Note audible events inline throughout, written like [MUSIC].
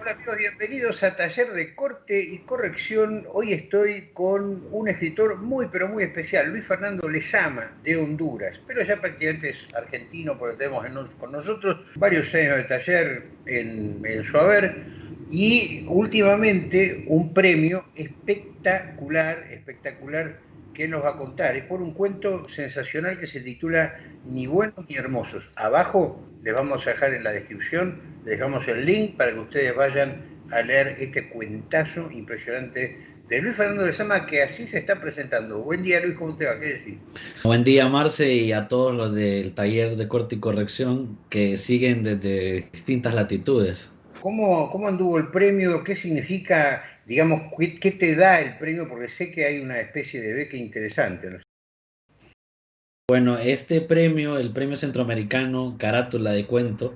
Hola amigos, bienvenidos a Taller de Corte y Corrección. Hoy estoy con un escritor muy pero muy especial, Luis Fernando Lezama, de Honduras, pero ya prácticamente es argentino porque tenemos con nosotros varios años de taller en, en su y últimamente un premio espectacular, espectacular que nos va a contar. Es por un cuento sensacional que se titula Ni buenos ni hermosos. Abajo les vamos a dejar en la descripción, les dejamos el link para que ustedes vayan a leer este cuentazo impresionante de Luis Fernando de Sama, que así se está presentando. Buen día, Luis, ¿cómo te va? ¿Qué decir? Buen día, Marce, y a todos los del taller de corte y corrección que siguen desde distintas latitudes. ¿Cómo, cómo anduvo el premio? ¿Qué significa digamos, ¿qué, te da el premio? Porque sé que hay una especie de beca interesante. Bueno, este premio, el premio centroamericano Carátula de Cuento,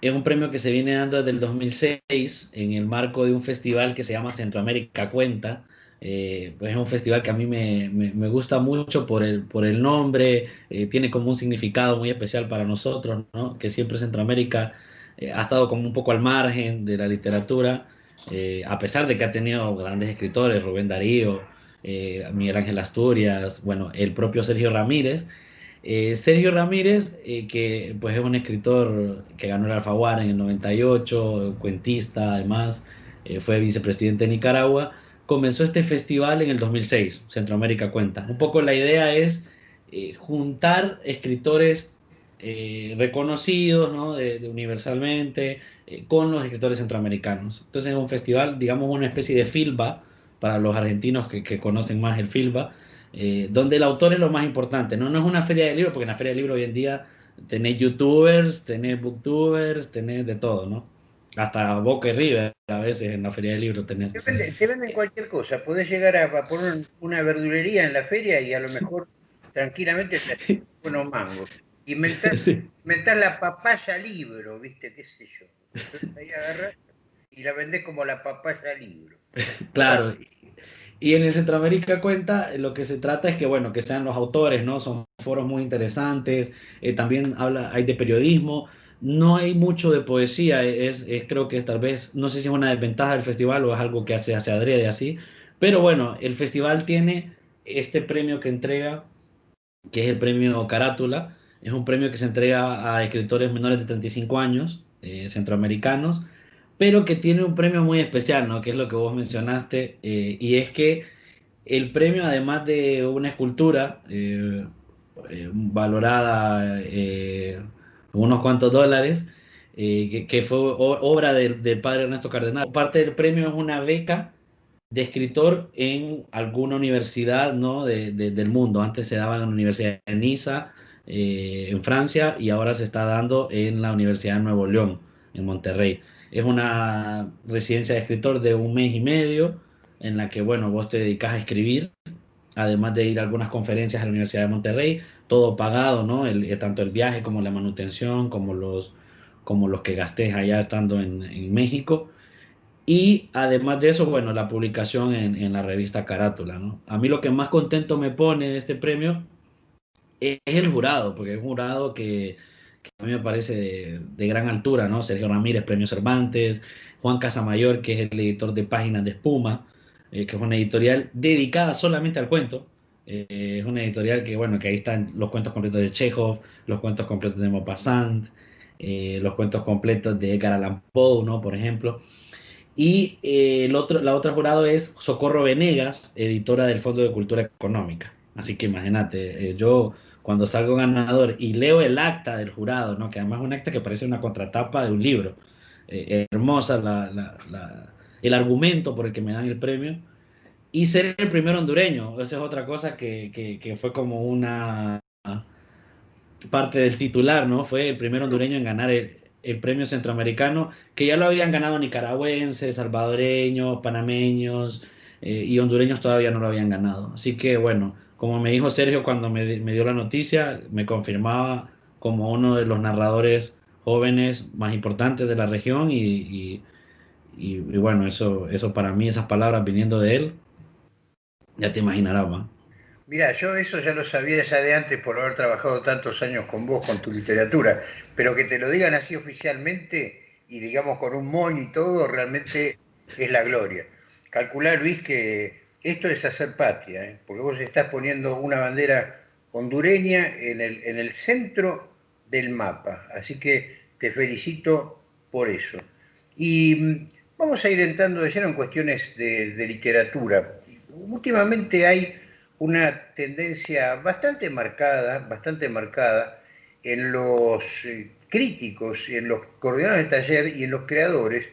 es un premio que se viene dando desde el 2006 en el marco de un festival que se llama Centroamérica Cuenta. Eh, pues es un festival que a mí me, me, gusta mucho por el, por el nombre, eh, tiene como un significado muy especial para nosotros, ¿no? que siempre Centroamérica eh, ha estado como un poco al margen de la literatura eh, a pesar de que ha tenido grandes escritores, Rubén Darío, eh, Miguel Ángel Asturias, bueno, el propio Sergio Ramírez. Eh, Sergio Ramírez, que pues es un escritor que ganó el Alfaguara en el 98, cuentista además, fue vicepresidente de Nicaragua, comenzó este festival en el 2006, Centroamérica Cuenta. Un poco la idea es juntar escritores reconocidos ¿no? de, universalmente, eh, con los escritores centroamericanos. Entonces es un festival, digamos, una especie de filba para los argentinos que, conocen más el filba, eh, donde el autor es lo más importante. ¿no? no es una feria de libros, porque en la feria de libros hoy en día tenés youtubers, tenés booktubers, tenés de todo, ¿no? Hasta Boca y River a veces en la feria de libros tenés. Te venden, cualquier cosa, podés llegar a, poner una verdulería en la feria y a lo mejor tranquilamente te [LAUGHS] unos mangos. Inventás, [LAUGHS] la papaya libro, ¿viste? ¿Qué sé yo? ahí y la vendés como la papaya libro. [LAUGHS] Claro. Y en el Centroamérica Cuenta lo que se trata es que, bueno, que sean los autores, ¿no? Son foros muy interesantes, eh, también habla, hay de periodismo, no hay mucho de poesía, es, es, creo que tal vez, no sé si es una desventaja del festival o es algo que hace, hace adrede así, pero bueno, el festival tiene este premio que entrega, que es el premio Carátula, es un premio que se entrega a escritores menores de 35 años, eh, centroamericanos, pero que tiene un premio muy especial, ¿no? Que es lo que vos mencionaste, eh, y es que el premio, además de una escultura eh, valorada unos cuantos dólares, que, fue obra del padre Ernesto Cardenal, parte del premio es una beca de escritor en alguna universidad ¿no? del mundo. Antes se daba en la Universidad de Niza, eh, en Francia y ahora se está dando en la Universidad de Nuevo León, en Monterrey. Es una residencia de escritor de un mes y medio en la que, bueno, vos te dedicas a escribir, además de ir a algunas conferencias a la Universidad de Monterrey, todo pagado, ¿no? Eh, tanto el viaje como la manutención, como los, como los que gastés allá estando en, en México. Y además de eso, bueno, la publicación en, en, la revista Carátula, ¿no? A mí lo que más contento me pone de este premio es el jurado, porque es un jurado que, a mí me parece de, gran altura, ¿no? Sergio Ramírez, Premio Cervantes, Juan Casamayor, que es el editor de Páginas de Espuma, eh, que es una editorial dedicada solamente al cuento. Eh, es una editorial que, bueno, que ahí están los cuentos completos de Chekhov, los cuentos completos de Maupassant, eh, los cuentos completos de Edgar Allan ¿no? Por ejemplo. Y el otro, la otra jurado es Socorro Venegas, editora del Fondo de Cultura Económica. Así que imagínate, yo cuando salgo ganador y leo el acta del jurado, ¿no? que además es un acta que parece una contratapa de un libro, eh, hermosa el argumento por el que me dan el premio, y ser el primer hondureño, esa es otra cosa que, fue como una parte del titular, ¿no? Fue el primer hondureño en ganar el, premio centroamericano, que ya lo habían ganado nicaragüenses, salvadoreños, panameños eh, y hondureños todavía no lo habían ganado. Así que bueno, como me dijo Sergio cuando me, dio la noticia, me confirmaba como uno de los narradores jóvenes más importantes de la región y, bueno, eso, eso para mí, esas palabras viniendo de él, ya te imaginarás, ¿va? Mira, yo eso ya lo sabía ya de antes por haber trabajado tantos años con vos, con tu literatura, pero que te lo digan así oficialmente y digamos con un moño y todo, realmente es la gloria. Calcular, Luis, que esto es hacer patria, ¿eh? porque vos estás poniendo una bandera hondureña en el, en el centro del mapa, así que te felicito por eso. Y mm, vamos a ir entrando de lleno en cuestiones de, literatura. Últimamente hay una tendencia bastante marcada, bastante marcada en los eh, críticos, en los coordinadores de taller y en los creadores,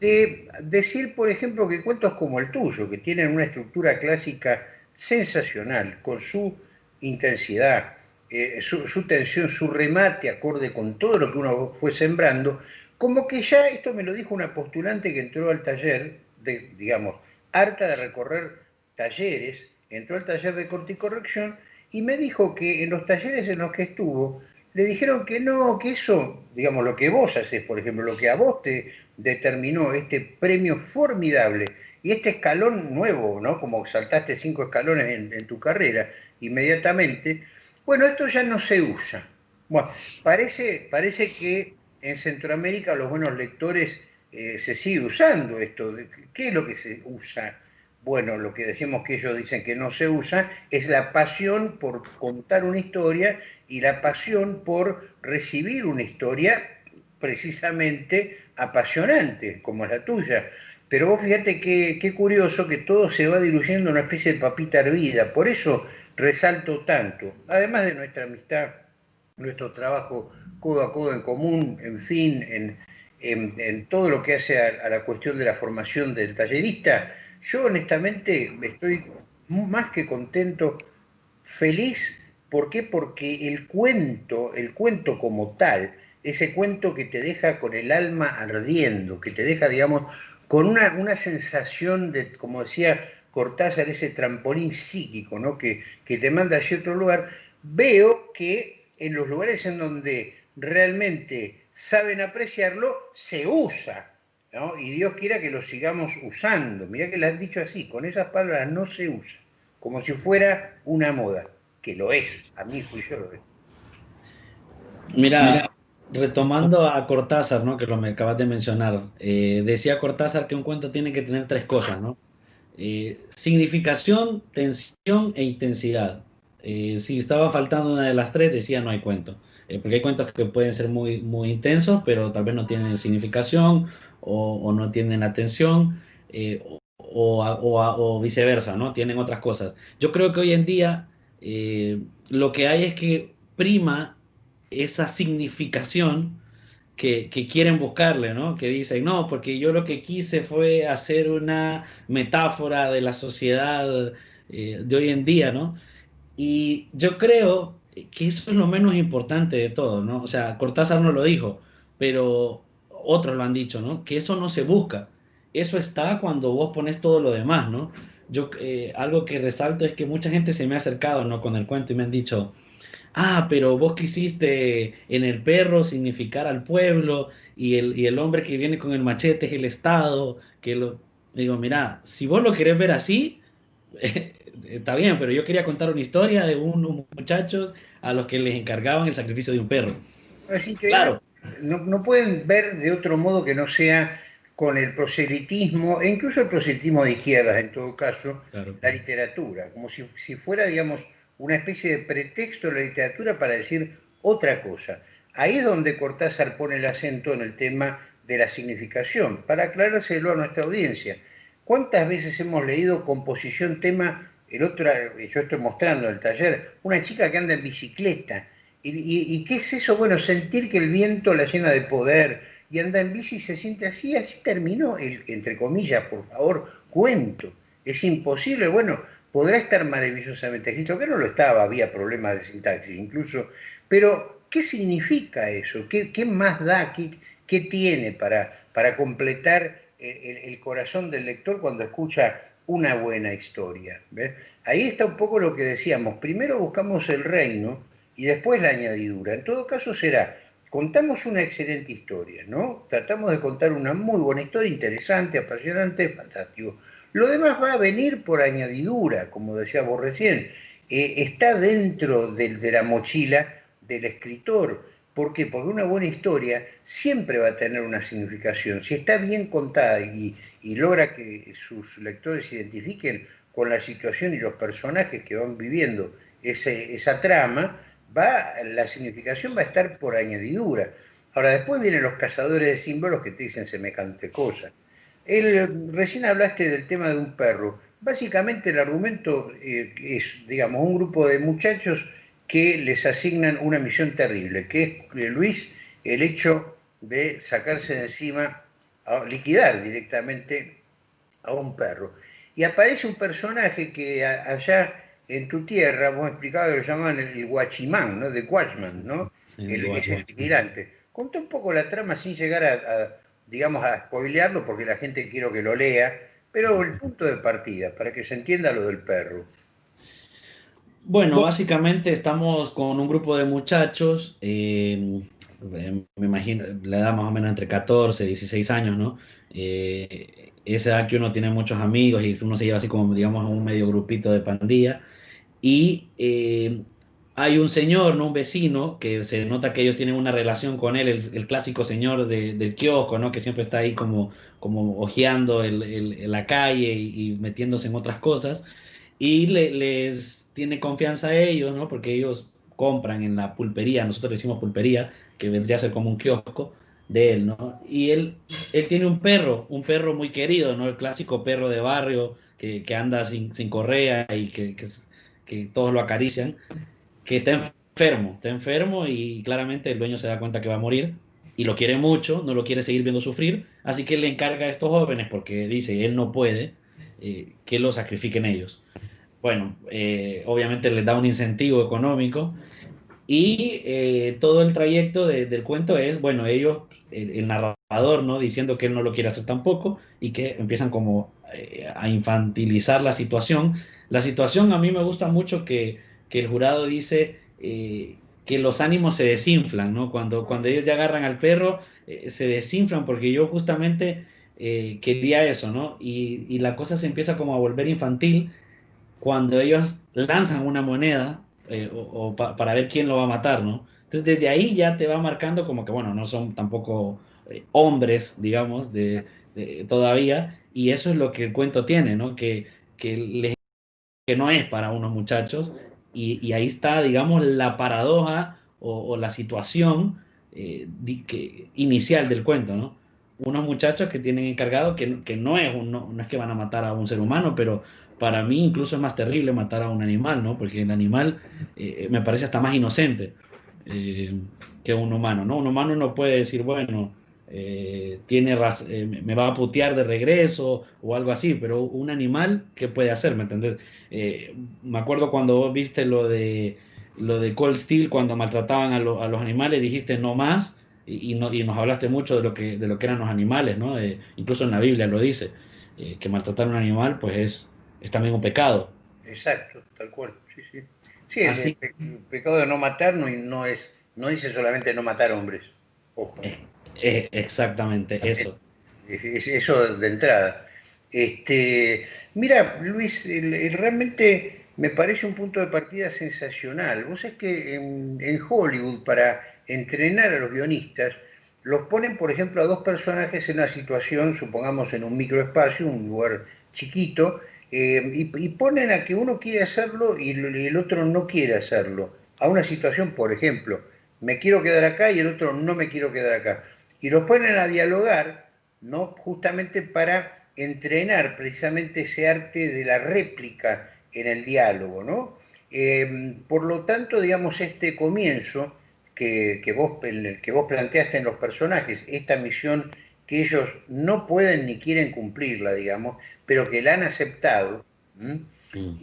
de decir, por ejemplo, que cuentos como el tuyo, que tienen una estructura clásica sensacional, con su intensidad, eh, su, tensión, su remate acorde con todo lo que uno fue sembrando, como que ya, esto me lo dijo una postulante que entró al taller, digamos, harta de recorrer talleres, entró al taller de corte y corrección y me dijo que en los talleres en los que estuvo, le dijeron que no, que eso, digamos, lo que vos haces, por ejemplo, lo que a vos te determinó este premio formidable y este escalón nuevo, ¿no? Como saltaste cinco escalones en, tu carrera inmediatamente, bueno, esto ya no se usa. Bueno, parece, parece que en Centroamérica los buenos lectores eh, se sigue usando esto. ¿Qué es lo que se usa? bueno, lo que decimos que ellos dicen que no se usa, es la pasión por contar una historia y la pasión por recibir una historia precisamente apasionante, como la tuya. Pero vos fíjate qué, curioso que todo se va diluyendo en una especie de papita hervida, por eso resalto tanto, además de nuestra amistad, nuestro trabajo codo a codo en común, en fin, en, todo lo que hace a la cuestión de la formación del tallerista, yo honestamente estoy más que contento, feliz. ¿Por qué? Porque el cuento, el cuento como tal, ese cuento que te deja con el alma ardiendo, que te deja, digamos, con una, una sensación de, como decía Cortázar, ese trampolín psíquico, ¿no? Que, que te manda hacia otro lugar, veo que en los lugares en donde realmente saben apreciarlo, se usa y Dios quiera que lo sigamos usando. Mirá que lo han dicho así, con esas palabras no se usa, como si fuera una moda, que lo es, a mi juicio lo es. Mira, retomando a Cortázar, ¿no? que lo me acabas de mencionar, eh, decía Cortázar que un cuento tiene que tener tres cosas, ¿no? Eh, significación, tensión e intensidad. Eh, si estaba faltando una de las tres, decía no hay cuento. porque hay cuentos que pueden ser muy, muy intensos, pero tal vez no tienen significación o, no tienen atención eh, o, viceversa, ¿no? Tienen otras cosas. Yo creo que hoy en día eh, lo que hay es que prima esa significación que, quieren buscarle, ¿no? Que dicen, no, porque yo lo que quise fue hacer una metáfora de la sociedad eh, de hoy en día, ¿no? Y yo creo que eso es lo menos importante de todo, ¿no? O sea, Cortázar no lo dijo, pero otros lo han dicho, ¿no? Que eso no se busca. Eso está cuando vos pones todo lo demás, ¿no? Yo eh, algo que resalto es que mucha gente se me ha acercado, ¿no? Con el cuento y me han dicho, ah, pero vos quisiste en el perro significar al pueblo y el, y el hombre que viene con el machete es el Estado, que lo... Digo, mira, si vos lo querés ver así, [LAUGHS] está bien, pero yo quería contar una historia de unos muchachos a los que les encargaban el sacrificio de un perro. claro, no, pueden ver de otro modo que no sea con el proselitismo, e incluso el proselitismo de izquierdas en todo caso, la literatura, como si, fuera, digamos, una especie de pretexto de la literatura para decir otra cosa. Ahí es donde Cortázar pone el acento en el tema de la significación, para aclarárselo a nuestra audiencia. ¿Cuántas veces hemos leído composición, tema, el otro, yo estoy mostrando en el taller, una chica que anda en bicicleta, ¿Y, qué es eso? Bueno, sentir que el viento la llena de poder y anda en bici y se siente así, así terminó el, entre comillas, por favor, cuento. Es imposible, bueno, podrá estar maravillosamente escrito, que no lo estaba, había problemas de sintaxis incluso, pero ¿qué significa eso? ¿Qué, más da? ¿Qué, tiene para, para completar el, corazón del lector cuando escucha una buena historia? Ahí está un poco lo que decíamos, primero buscamos el reino, y después la añadidura. En todo caso será, contamos una excelente historia, ¿no? Tratamos de contar una muy buena historia, interesante, apasionante, fantástico. Lo demás va a venir por añadidura, como decía vos recién. Eh, está dentro de, la mochila del escritor. ¿Por qué? Porque una buena historia siempre va a tener una significación. Si está bien contada y, logra que sus lectores se identifiquen con la situación y los personajes que van viviendo esa trama, va, la significación va a estar por añadidura. Ahora, después vienen los cazadores de símbolos que te dicen semejante cosa. El, recién hablaste del tema de un perro. Básicamente el argumento eh, es, digamos, un grupo de muchachos que les asignan una misión terrible, que es, eh, Luis, el hecho de sacarse de encima, liquidar directamente a un perro. Y aparece un personaje que allá en tu tierra, vos explicabas que lo llamaban el, guachimán, ¿no? De Watchman, ¿no? el, es el vigilante. Conta un poco la trama sin llegar a, digamos, a spoilearlo, porque la gente quiero que lo lea, pero el punto de partida, para que se entienda lo del perro. Bueno, básicamente estamos con un grupo de muchachos, eh, me imagino, la edad más o menos entre 14 y 16 años, ¿no? Eh, esa edad que uno tiene muchos amigos y uno se lleva así como, digamos, un medio grupito de pandilla. Y eh, hay un señor, ¿no? Un vecino, que se nota que ellos tienen una relación con él, el, clásico señor del kiosco, ¿no? Que siempre está ahí como, como ojeando el, la calle y, y, metiéndose en otras cosas. Y le, les tiene confianza a ellos, ¿no? Porque ellos compran en la pulpería, nosotros le decimos pulpería, que vendría a ser como un kiosco de él, ¿no? Y él, él tiene un perro, un perro muy querido, ¿no? El clásico perro de barrio que, que anda sin, sin, correa y que, que, que, todos lo acarician, que está enfermo, está enfermo y claramente el dueño se da cuenta que va a morir y lo quiere mucho, no lo quiere seguir viendo sufrir, así que le encarga a estos jóvenes, porque dice, él no puede, eh, que lo sacrifiquen ellos bueno, eh, obviamente les da un incentivo económico y eh, todo el trayecto del cuento es, bueno, ellos, el, narrador, ¿no? Diciendo que él no lo quiere hacer tampoco y que empiezan como eh, a infantilizar la situación. La situación a mí me gusta mucho que, que el jurado dice que los ánimos se desinflan, ¿no? Cuando, cuando ellos ya agarran al perro, se desinflan porque yo justamente quería eso, ¿no? Y, y la cosa se empieza como a volver infantil cuando ellos lanzan una moneda eh, o, para ver quién lo va a matar, ¿no? Entonces desde ahí ya te va marcando como que, bueno, no son tampoco eh, hombres, digamos, de, todavía, y eso es lo que el cuento tiene, ¿no? Que, que, no es para unos muchachos, y, ahí está, digamos, la paradoja o, la situación eh, inicial del cuento, ¿no? Unos muchachos que tienen encargado que, que no, es no es que van a matar a un ser humano, pero para mí incluso es más terrible matar a un animal, ¿no? Porque el animal eh, me parece hasta más inocente eh, que un humano, ¿no? Un humano no puede decir, bueno, eh, tiene me va a putear de regreso o algo así, pero un animal, ¿qué puede hacer? ¿Me entendés? me acuerdo cuando vos viste lo de lo de Cold Steel, cuando maltrataban a, los animales, dijiste no más, y, y, nos hablaste mucho de lo que, de lo que eran los animales, ¿no? incluso en la Biblia lo dice, que maltratar a un animal, pues es es también un pecado. Exacto, tal cual, sí, sí. Sí, el, pecado de no matar no, no, es, no dice solamente no matar hombres, ojo. exactamente, eso. eso de entrada. Este, mira, Luis, realmente me parece un punto de partida sensacional. Vos es que en, en, Hollywood, para entrenar a los guionistas, los ponen, por ejemplo, a dos personajes en una situación, supongamos en un microespacio, un lugar chiquito, eh, y, ponen a que uno quiere hacerlo y el otro no quiere hacerlo. A una situación, por ejemplo, me quiero quedar acá y el otro no me quiero quedar acá. Y los ponen a dialogar, ¿no? Justamente para entrenar precisamente ese arte de la réplica en el diálogo, ¿no? Eh, por lo tanto, digamos, este comienzo que, que, vos, que vos planteaste en los personajes, esta misión que ellos no pueden ni quieren cumplirla, digamos, pero que la han aceptado,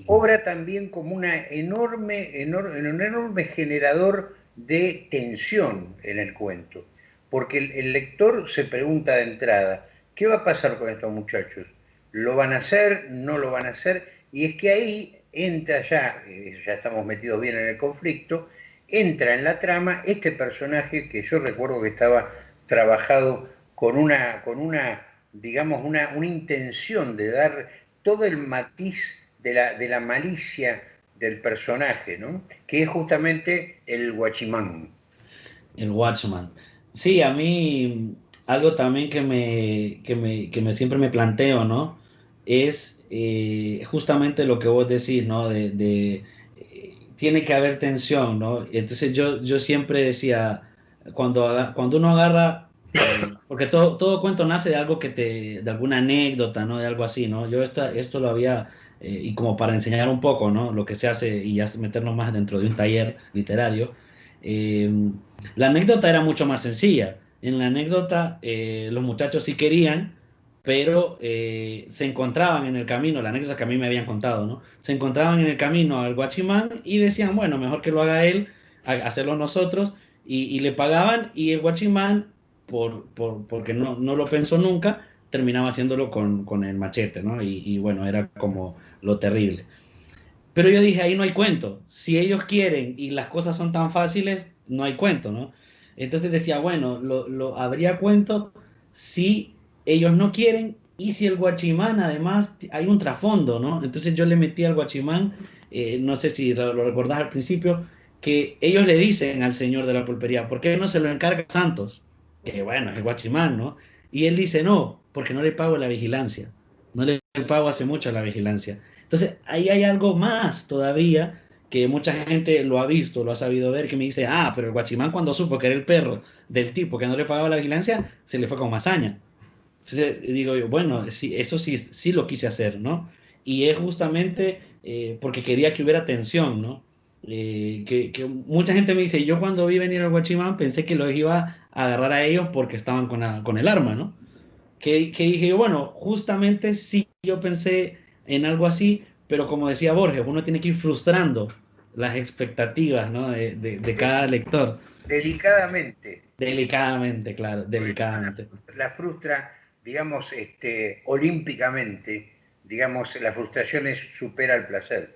obra también como una enorme, un enorme generador de tensión en el cuento, porque el, lector se pregunta de entrada, ¿qué va a pasar con estos muchachos? ¿Lo van a hacer? ¿No lo van a hacer? Y es que ahí entra ya, eh, ya estamos metidos bien en el conflicto, entra en la trama este personaje que yo recuerdo que estaba trabajado con una, con una digamos, una, una intención de dar todo el matiz de la, de la malicia del personaje, ¿no? que es justamente el guachimán. El Watchman. Sí, a mí algo también que me, que me, que me siempre me planteo, ¿no? Es eh, justamente lo que vos decís, ¿no? De, de eh, tiene que haber tensión, ¿no? Entonces yo, yo siempre decía, cuando, cuando uno agarra, eh, porque todo, todo cuento nace de algo que te, de alguna anécdota, ¿no? De algo así, ¿no? Yo esta, esto lo había, y como para enseñar un poco, ¿no? Lo que se hace y ya meternos más dentro de un taller literario, la anécdota era mucho más sencilla en la anécdota eh, los muchachos sí querían, pero eh, se encontraban en el camino, la anécdota que a mí me habían contado, ¿no? Se encontraban en el camino al guachimán y decían, bueno, mejor que lo haga él, hacerlo nosotros, y, le pagaban, y el guachimán, por, por, porque no, no, lo pensó nunca, terminaba haciéndolo con, con el machete, ¿no? Y, y, bueno, era como lo terrible. Pero yo dije, ahí no hay cuento. Si ellos quieren y las cosas son tan fáciles, no hay cuento, ¿no? Entonces decía, bueno, lo, habría cuento si ellos no quieren y si el guachimán además hay un trasfondo, ¿no? Entonces yo le metí al guachimán, eh, no sé si lo, recordás al principio, que ellos le dicen al señor de la pulpería, ¿por qué no se lo encarga Santos? Que bueno, es el guachimán, ¿no? Y él dice, no, porque no le pago la vigilancia, no le pago hace mucho la vigilancia. Entonces ahí hay algo más todavía que mucha gente lo ha visto, lo ha sabido ver, que me dice, ah, pero el guachimán cuando supo que era el perro del tipo que no le pagaba la vigilancia, se le fue con masaña. Entonces digo yo, bueno, sí, eso sí, sí lo quise hacer, ¿no? Y es justamente eh, porque quería que hubiera tensión, ¿no? Eh, que, mucha gente me dice, yo cuando vi venir al guachimán pensé que los iba a agarrar a ellos porque estaban con, con el arma, ¿no? Que, que dije yo, bueno, justamente sí, yo pensé en algo así, pero como decía Borges, uno tiene que ir frustrando las expectativas ¿no? de, de, cada lector. Delicadamente. Delicadamente, claro, delicadamente. La, frustra, digamos, este, olímpicamente, digamos, la frustración es, supera el placer.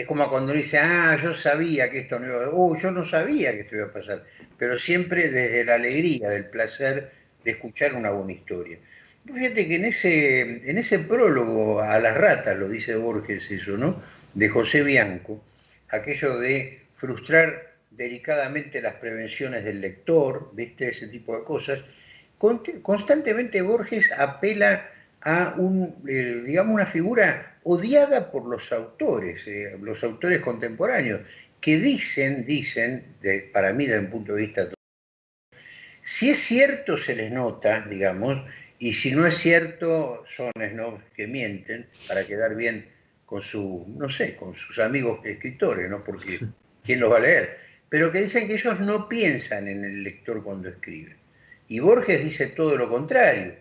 Es como cuando uno dice, ah, yo sabía que esto no iba a oh, yo no sabía que esto iba a pasar, pero siempre desde la alegría, del placer de escuchar una buena historia. Fíjate que en ese, en ese prólogo a las ratas, lo dice Borges eso, ¿no? De José Bianco, aquello de frustrar delicadamente las prevenciones del lector, ¿viste? Ese tipo de cosas. Constantemente Borges apela a un, eh, digamos, una figura odiada por los autores, eh, los autores contemporáneos, que dicen, dicen, para mí desde un punto de vista si es cierto, se les nota, digamos, y si no es cierto, son ¿no? que mienten para quedar bien con su, no sé, con sus amigos escritores, ¿no? Porque ¿quién los va a leer? Pero que dicen que ellos no piensan en el lector cuando escriben. Y Borges dice todo lo contrario.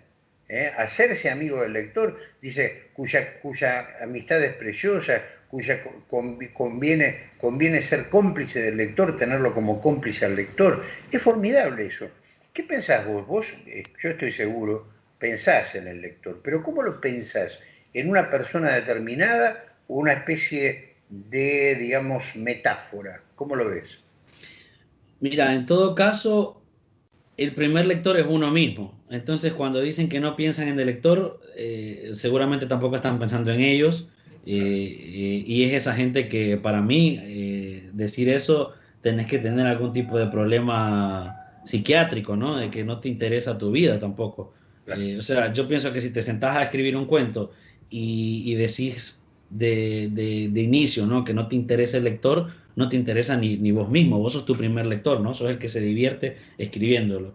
¿Eh? Hacerse amigo del lector, dice, cuya, cuya amistad es preciosa, cuya conviene, conviene ser cómplice del lector, tenerlo como cómplice al lector. Es formidable eso. ¿Qué pensás vos? Vos, eh, yo estoy seguro, pensás en el lector, pero ¿cómo lo pensás? en una persona determinada o una especie de, digamos, metáfora? ¿Cómo lo ves? Mira, en todo caso, el primer lector es uno mismo. Entonces, cuando dicen que no piensan en el lector, eh, seguramente tampoco están pensando en ellos. Eh, eh, y es esa gente que para mí, decir eso, tenés que tener algún tipo de problema psiquiátrico, ¿no? De que no te interesa tu vida tampoco. o sea, yo pienso que si te sentás a escribir un cuento y, decís de, de, inicio, ¿no? Que no te interesa el lector, no te interesa ni, ni, vos mismo, vos sos tu primer lector, ¿no? Sos el que se divierte escribiéndolo.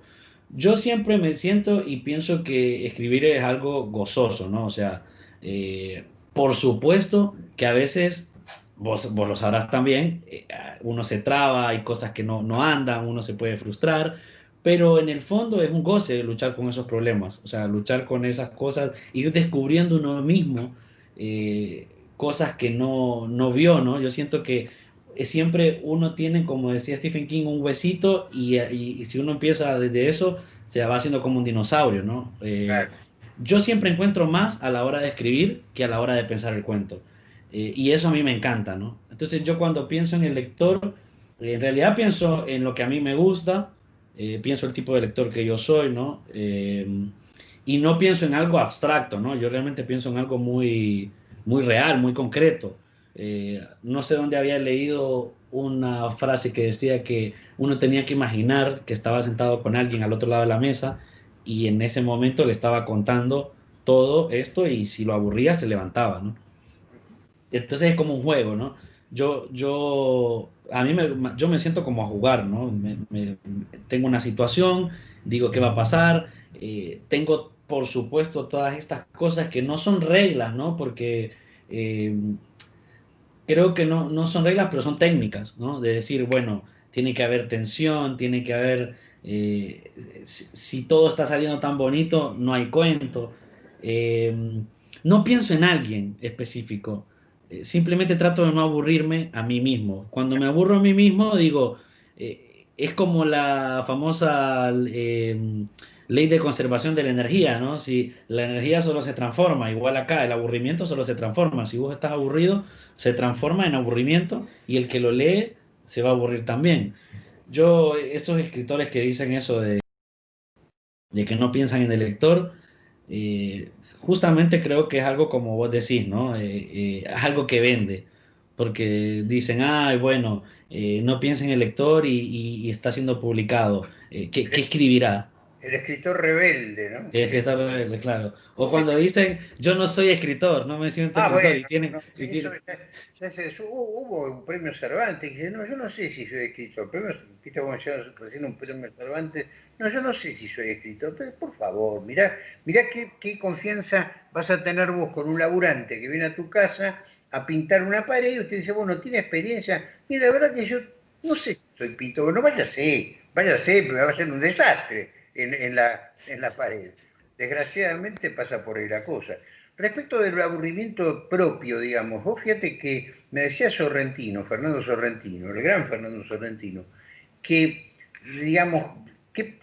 Yo siempre me siento y pienso que escribir es algo gozoso, ¿no? O sea, eh, por supuesto que a veces, vos, vos lo sabrás también, eh, uno se traba, hay cosas que no, no andan, uno se puede frustrar, pero en el fondo es un goce luchar con esos problemas, o sea, luchar con esas cosas, ir descubriendo uno mismo eh, cosas que no, no vio, ¿no? Yo siento que siempre uno tiene, como decía Stephen King, un huesito y, y, si uno empieza desde eso, se va haciendo como un dinosaurio, ¿no? Eh, yo siempre encuentro más a la hora de escribir que a la hora de pensar el cuento. Eh, y eso a mí me encanta, ¿no? Entonces yo cuando pienso en el lector, en realidad pienso en lo que a mí me gusta, eh, pienso el tipo de lector que yo soy, ¿no? Eh, y no pienso en algo abstracto, ¿no? Yo realmente pienso en algo muy, muy real, muy concreto. Eh, no sé dónde había leído una frase que decía que uno tenía que imaginar que estaba sentado con alguien al otro lado de la mesa y en ese momento le estaba contando todo esto y si lo aburría se levantaba, ¿no? Entonces es como un juego, ¿no? Yo, yo, a mí me, yo me siento como a jugar, ¿no? tengo una situación, digo qué va a pasar, eh, tengo por supuesto todas estas cosas que no son reglas, ¿no? Porque eh, creo que no, no son reglas, pero son técnicas, ¿no? De decir, bueno, tiene que haber tensión, tiene que haber, eh, si, todo está saliendo tan bonito, no hay cuento. no pienso en alguien específico, eh, simplemente trato de no aburrirme a mí mismo. Cuando me aburro a mí mismo, digo, eh, es como la famosa ley de conservación de la energía, ¿no? Si la energía solo se transforma, igual acá, el aburrimiento solo se transforma. Si vos estás aburrido, se transforma en aburrimiento y el que lo lee se va a aburrir también. Yo, esos escritores que dicen eso de, de que no piensan en el lector, justamente creo que es algo como vos decís, ¿no? Eh, eh, es algo que vende, porque dicen, ay, bueno, eh, no piensa en el lector y, está siendo publicado, ¿qué, escribirá? El escritor rebelde, ¿no? El escritor rebelde, claro. O cuando dicen, yo no soy escritor, no me siento ah, escritor. y tienen, ya, se, hubo, un premio Cervantes que dice, no, yo no sé si soy escritor. Premio, viste cómo recién un premio Cervantes. No, yo no sé si soy escritor. Pero por favor, mirá, mirá qué, qué confianza vas a tener vos con un laburante que viene a tu casa a pintar una pared y usted dice, bueno, tiene experiencia. Mira, la verdad que yo no sé si soy pintor. No, vaya a ser, vaya a ser, pero va a ser un desastre en, la, en la pared. Desgraciadamente pasa por ahí la cosa. Respecto del aburrimiento propio, digamos, vos fíjate que me decía Sorrentino, Fernando Sorrentino, el gran Fernando Sorrentino, que, digamos, que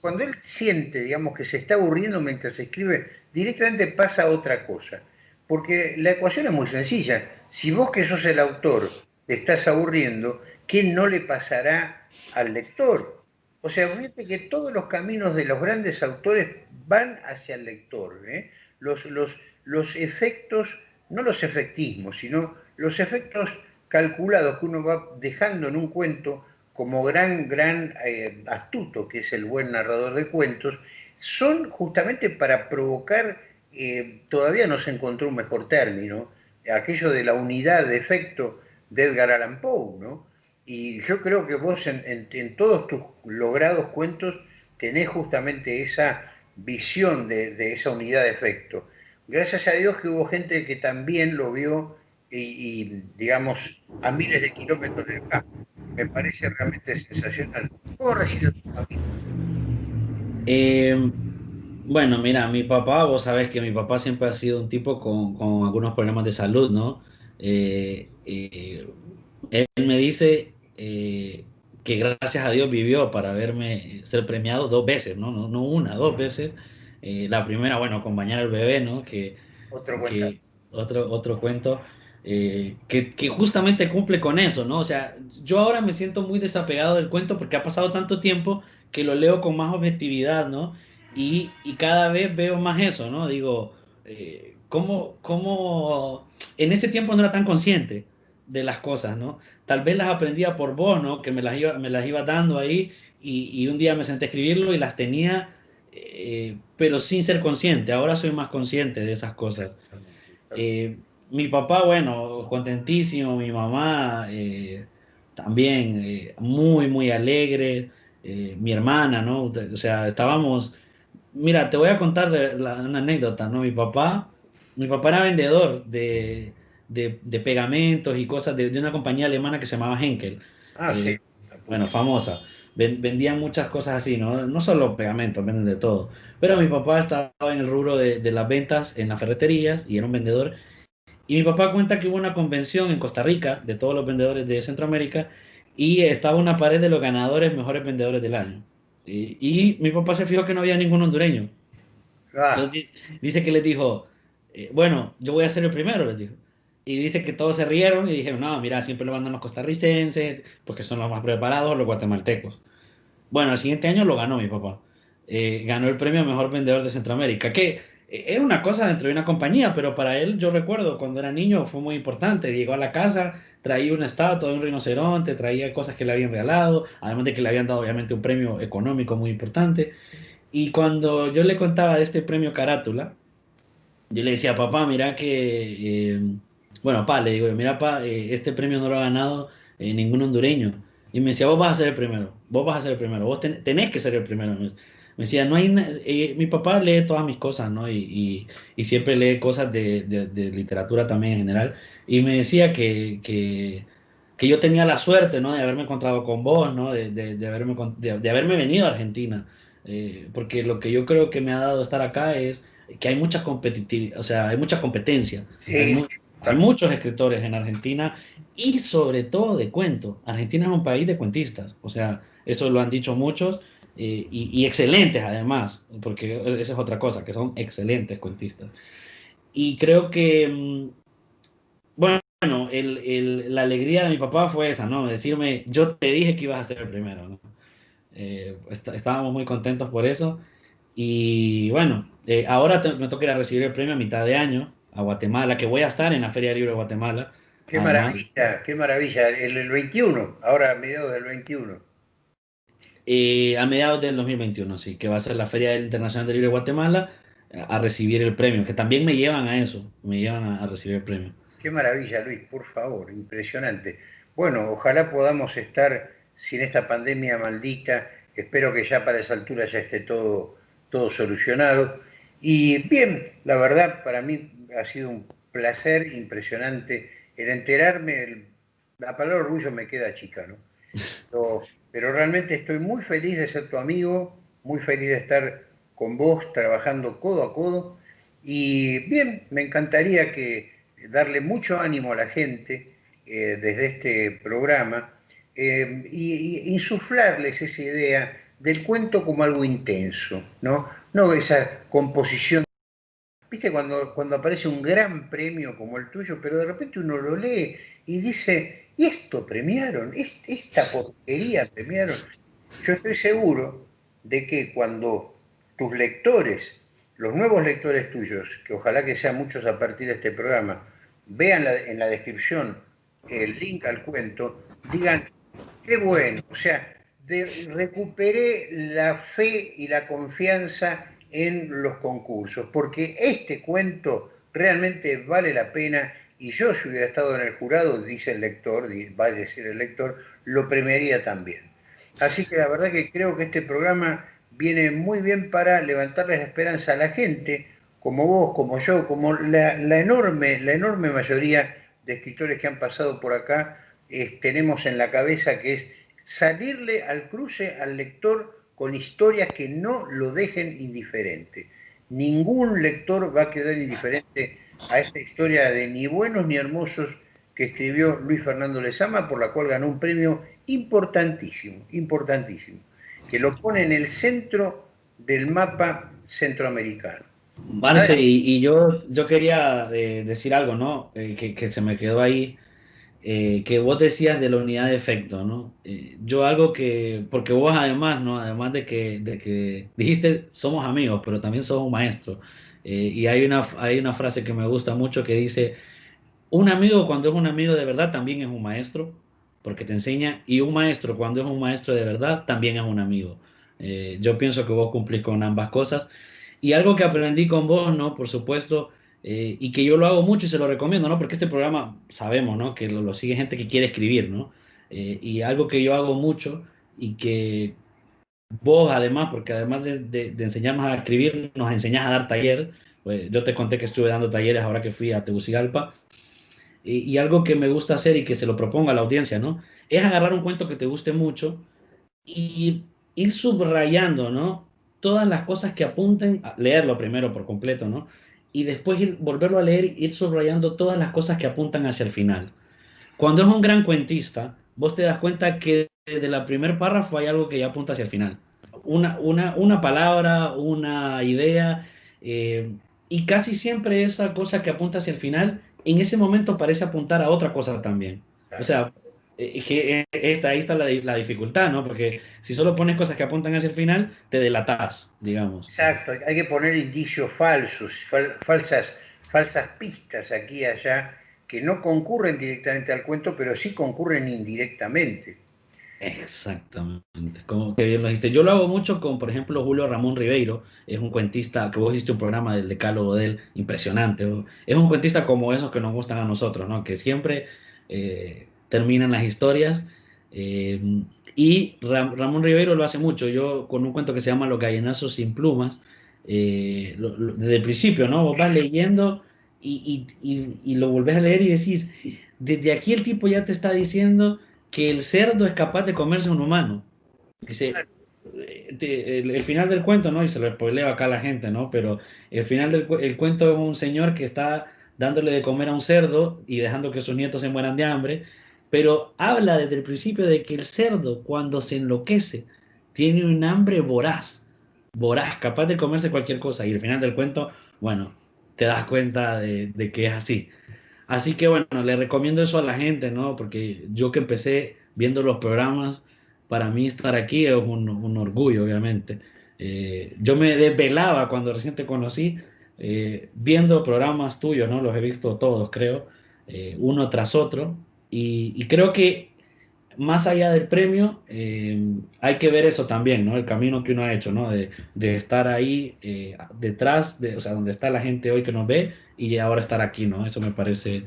cuando él siente, digamos, que se está aburriendo mientras escribe, directamente pasa otra cosa. Porque la ecuación es muy sencilla. Si vos que sos el autor te estás aburriendo, ¿qué no le pasará al lector? O sea, fíjate que todos los caminos de los grandes autores van hacia el lector. ¿eh? Los, los, los efectos, no los efectismos, sino los efectos calculados que uno va dejando en un cuento como gran, gran eh, astuto, que es el buen narrador de cuentos, son justamente para provocar, eh, todavía no se encontró un mejor término, aquello de la unidad de efecto de Edgar Allan Poe, ¿no? Y yo creo que vos en, todos tus logrados cuentos tenés justamente esa visión de, esa unidad de efecto. Gracias a Dios que hubo gente que también lo vio y, digamos, a miles de kilómetros de acá. Me parece realmente sensacional. ¿Cómo recibe tu familia? Eh, bueno, mira, mi papá, vos sabés que mi papá siempre ha sido un tipo con, algunos problemas de salud, ¿no? Eh, eh, él me dice eh, que gracias a Dios vivió para verme ser premiado dos veces, no, no, no una, dos veces. Eh, la primera, bueno, acompañar al bebé, ¿no? Que, otro cuento. otro, otro cuento. Eh, que, que, justamente cumple con eso, ¿no? O sea, yo ahora me siento muy desapegado del cuento porque ha pasado tanto tiempo que lo leo con más objetividad, ¿no? Y, y cada vez veo más eso, ¿no? Digo, ¿cómo, ¿cómo, en ese tiempo no era tan consciente? De las cosas, ¿no? Tal vez las aprendía por vos, ¿no? Que me las iba, me las iba dando ahí y, un día me senté a escribirlo y las tenía, eh, pero sin ser consciente. Ahora soy más consciente de esas cosas. Eh, mi papá, bueno, contentísimo, mi mamá eh, también muy, muy alegre, mi hermana, ¿no? O sea, estábamos... Mira, te voy a contar una anécdota, ¿no? Mi papá, mi papá era vendedor de, de, pegamentos y cosas de, una compañía alemana que se llamaba Henkel. Ah, sí. Eh, bueno, famosa. vendían muchas cosas así, ¿no? No solo pegamentos, venden de todo. Pero mi papá estaba en el rubro de, de las ventas en las ferreterías y era un vendedor. Y mi papá cuenta que hubo una convención en Costa Rica de todos los vendedores de Centroamérica y estaba una pared de los ganadores mejores vendedores del año. Y, mi papá se fijó que no había ningún hondureño. Ah. Entonces, dice que les dijo, eh, bueno, yo voy a ser el primero, les dijo. Y dice que todos se rieron y dijeron, no, mira, siempre lo mandan los costarricenses, porque son los más preparados, los guatemaltecos. Bueno, el siguiente año lo ganó mi papá. Eh, ganó el premio Mejor Vendedor de Centroamérica, que es una cosa dentro de una compañía, pero para él, yo recuerdo cuando era niño, fue muy importante. Llegó a la casa, traía una estatua de un rinoceronte, traía cosas que le habían regalado, además de que le habían dado obviamente un premio económico muy importante. Y cuando yo le contaba de este premio Carátula, yo le decía, papá, mira que, eh, bueno, papá, le digo, mira, papá, eh, este premio no lo ha ganado eh, ningún hondureño. Y me decía, vos vas a ser el primero, vos vas a ser el primero, vos tenés que ser el primero me decía, no hay, mi papá lee todas mis cosas, ¿no? Y, y, siempre lee cosas de, de, literatura también en general. Y me decía que, que, que, yo tenía la suerte, ¿no? De haberme encontrado con vos, ¿no? De, de haberme, de, haberme venido a Argentina. Eh, porque lo que yo creo que me ha dado estar acá es que hay mucha competitividad, o sea, hay mucha competencia. Hay, hay, muchos escritores en Argentina y sobre todo de cuento. Argentina es un país de cuentistas, o sea, eso lo han dicho muchos eh, y, excelentes además, porque esa es otra cosa, que son excelentes cuentistas. Y creo que, mm, bueno, el, la alegría de mi papá fue esa, ¿no? Decirme, yo te dije que ibas a ser el primero, ¿no? Eh, estábamos muy contentos por eso. Y bueno, eh, ahora me toca ir a recibir el premio a mitad de año a Guatemala, que voy a estar en la Feria Libre de Guatemala. Qué maravilla, qué maravilla. El, el 21, ahora a mediados del 21. Eh, a mediados del 2021, sí, que va a ser la Feria Internacional del Libre de Guatemala a recibir el premio, que también me llevan a eso, me llevan a, recibir el premio. Qué maravilla, Luis, por favor, impresionante. Bueno, ojalá podamos estar sin esta pandemia maldita, espero que ya para esa altura ya esté todo, todo solucionado. Y bien, la verdad, para mí ha sido un placer impresionante el enterarme, la palabra orgullo me queda chica, ¿no? [LAUGHS] pero realmente estoy muy feliz de ser tu amigo, muy feliz de estar con vos trabajando codo a codo. Y bien, me encantaría que darle mucho ánimo a la gente eh, desde este programa eh, y, insuflarles esa idea del cuento como algo intenso, ¿no? No esa composición. Viste cuando, cuando aparece un gran premio como el tuyo, pero de repente uno lo lee y dice, y esto premiaron, esta porquería premiaron. Yo estoy seguro de que cuando tus lectores, los nuevos lectores tuyos, que ojalá que sean muchos a partir de este programa, vean en la descripción el link al cuento, digan, qué bueno, o sea, recuperé la fe y la confianza en los concursos, porque este cuento realmente vale la pena y yo si hubiera estado en el jurado, dice el lector, va a decir el lector, lo premiaría también. Así que la verdad que creo que este programa viene muy bien para levantarle la esperanza a la gente, como vos, como yo, como la, enorme, la enorme mayoría de escritores que han pasado por acá, tenemos en la cabeza que es salirle al cruce al lector con historias que no lo dejen indiferente. Ningún lector va a quedar indiferente a esta historia de ni buenos ni hermosos que escribió Luis Fernando Lezama, por la cual ganó un premio importantísimo, importantísimo, que lo pone en el centro del mapa centroamericano. Marce, y, yo, yo quería eh, decir algo, ¿no? Eh, que, se me quedó ahí, eh, que vos decías de la unidad de efecto, ¿no? yo algo que, porque vos además, ¿no? Además de que, de que dijiste somos amigos, pero también somos maestros. Eh, y hay una, hay una frase que me gusta mucho que dice, un amigo cuando es un amigo de verdad también es un maestro, porque te enseña, y un maestro cuando es un maestro de verdad también es un amigo. Eh, yo pienso que vos cumplís con ambas cosas. Y algo que aprendí con vos, ¿no? Por supuesto, eh, y que yo lo hago mucho y se lo recomiendo, ¿no? Porque este programa sabemos, ¿no? Que lo, lo sigue gente que quiere escribir, ¿no? y algo que yo hago mucho y que vos además, porque además de, enseñarnos a escribir, nos enseñás a dar taller. Pues yo te conté que estuve dando talleres ahora que fui a Tegucigalpa. Y, y, algo que me gusta hacer y que se lo propongo a la audiencia, ¿no? Es agarrar un cuento que te guste mucho y ir subrayando, ¿no? Todas las cosas que apunten, a leerlo primero por completo, ¿no? Y después volverlo a leer, ir subrayando todas las cosas que apuntan hacia el final. Cuando es un gran cuentista, vos te das cuenta que desde la primer párrafo hay algo que ya apunta hacia el final. Una, una, una palabra, una idea, eh, y casi siempre esa cosa que apunta hacia el final, en ese momento parece apuntar a otra cosa también. O sea, que esta, ahí está la, la, dificultad, ¿no? Porque si solo pones cosas que apuntan hacia el final, te delatas, digamos. Exacto, hay que poner indicios falsos, falsas, falsas pistas aquí y allá, que no concurren directamente al cuento, pero sí concurren indirectamente. Exactamente, como que bien lo dijiste. Yo lo hago mucho con, por ejemplo, Julio Ramón Ribeiro, es un cuentista, que vos hiciste un programa del decálogo de él, impresionante. Es un cuentista como esos que nos gustan a nosotros, ¿no? Que siempre eh, terminan las historias. Eh, y Ramón Ribeiro lo hace mucho. Yo con un cuento que se llama Los gallinazos sin plumas, eh, desde el principio, ¿no? Vos vas leyendo y, y, y, lo volvés a leer y decís, desde aquí el tipo ya te está diciendo que el cerdo es capaz de comerse a un humano. Dice, eh, el, final del cuento, ¿no? Y se lo spoileo acá a la gente, ¿no? Pero el final del el cuento es un señor que está dándole de comer a un cerdo y dejando que sus nietos se mueran de hambre pero habla desde el principio de que el cerdo cuando se enloquece tiene un hambre voraz, voraz, capaz de comerse cualquier cosa. Y al final del cuento, bueno, te das cuenta de, que es así. Así que bueno, le recomiendo eso a la gente, ¿no? Porque yo que empecé viendo los programas, para mí estar aquí es un, orgullo, obviamente. Eh, yo me desvelaba cuando recién te conocí, eh, viendo programas tuyos, ¿no? Los he visto todos, creo, eh, uno tras otro, y, creo que más allá del premio, eh, hay que ver eso también, ¿no? El camino que uno ha hecho, ¿no? De, estar ahí eh, detrás, de, o sea, donde está la gente hoy que nos ve y ahora estar aquí, ¿no? Eso me parece...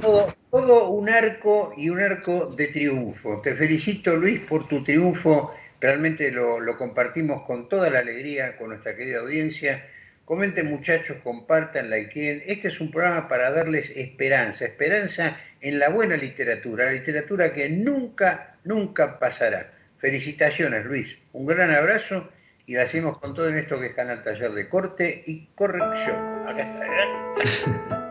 Todo, un arco y un arco de triunfo. Te felicito, Luis, por tu triunfo. Realmente lo compartimos con toda la alegría con nuestra querida audiencia Comenten muchachos, compartan, likeen. Este es un programa para darles esperanza, esperanza en la buena literatura, la literatura que nunca, nunca pasará. Felicitaciones, Luis. Un gran abrazo y la hacemos con todo en esto que está en el taller de corte y corrección. Acá está. ¿eh? [LAUGHS]